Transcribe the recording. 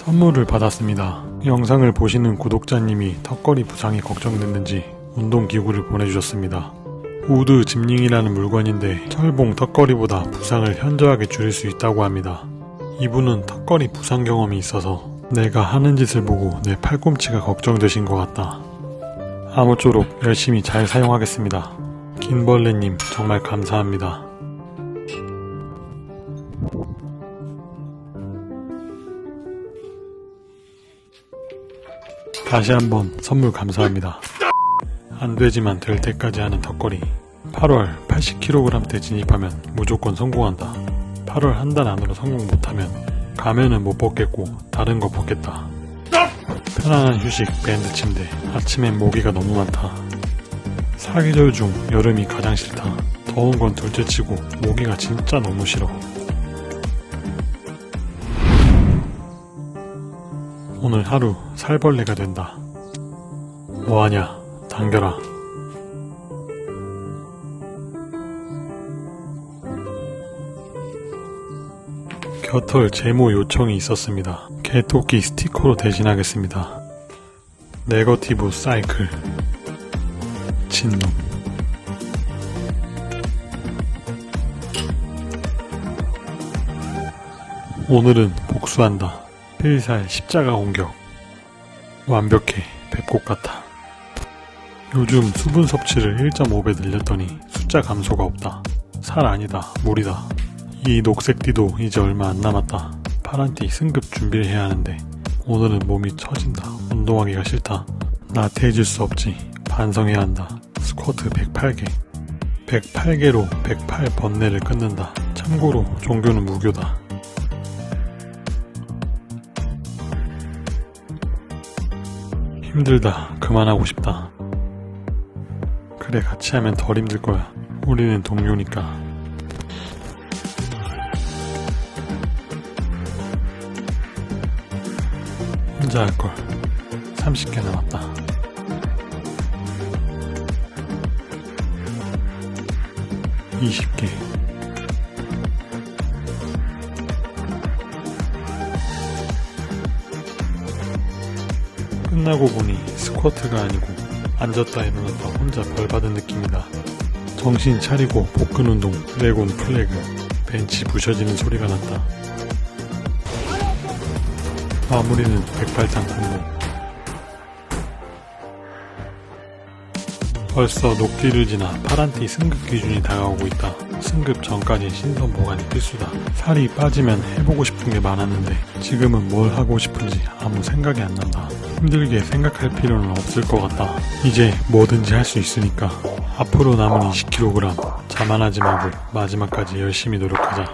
선물을 받았습니다. 영상을 보시는 구독자님이 턱걸이 부상이 걱정됐는지 운동기구를 보내주셨습니다. wood gym ring이라는 물건인데 철봉 턱걸이보다 부상을 현저하게 줄일 수 있다고 합니다. 이분은 턱걸이 부상 경험이 있어서 내가 하는 짓을 보고 내 팔꿈치가 걱정되신 것 같다. 아무쪼록 열심히 잘 사용하겠습니다. 긴벌레님 정말 감사합니다. 다시 한번 선물 감사합니다. 안 되지만 될 때까지 하는 턱걸이 8월 80kg대 진입하면 무조건 성공한다. 8월 한 달 안으로 성공 못하면 가면은 못 벗겠고 다른 거 벗겠다. 편안한 휴식 밴드 침대 아침엔 모기가 너무 많다. 사계절 중 여름이 가장 싫다. 더운 건 둘째치고 모기가 진짜 너무 싫어. 오늘 하루 살벌레가 된다. 뭐하냐? 당겨라. 겨털 제모 요청이 있었습니다. 개토끼 스티커로 대신하겠습니다. 네거티브 사이클 진놈 오늘은 복수한다. 필살 십자가 공격 완벽해 뵙곡 같아. 요즘 수분 섭취를 1.5배 늘렸더니 숫자 감소가 없다. 살 아니다 물이다. 이 녹색 띠도 이제 얼마 안 남았다. 파란 띠 승급 준비를 해야 하는데 오늘은 몸이 처진다. 운동하기가 싫다. 나태해질 수 없지. 반성해야 한다. 스쿼트 108개. 108개로 108 번뇌를 끊는다. 참고로 종교는 무교다. 힘들다. 그만하고 싶다. 그래 같이 하면 덜 힘들 거야. 우리는 동료니까. 혼자 할 걸. 30개 남았다. 이십 개 끝나고 보니 스쿼트가 아니고 앉았다 일어났다 혼자 벌 받은 느낌이다. 정신 차리고 복근 운동, 레곤 플래그, 벤치 부셔지는 소리가 났다. 마무리는 백발장 공무. 벌써 녹띠를 지나 파란띠 승급 기준이 다가오고 있다. 승급 전까지 신선 보관이 필수다. 살이 빠지면 해보고 싶은 게 많았는데 지금은 뭘 하고 싶은지 아무 생각이 안 난다. 힘들게 생각할 필요는 없을 것 같다. 이제 뭐든지 할 수 있으니까 앞으로 남은 20kg 자만하지 말고 마지막까지 열심히 노력하자.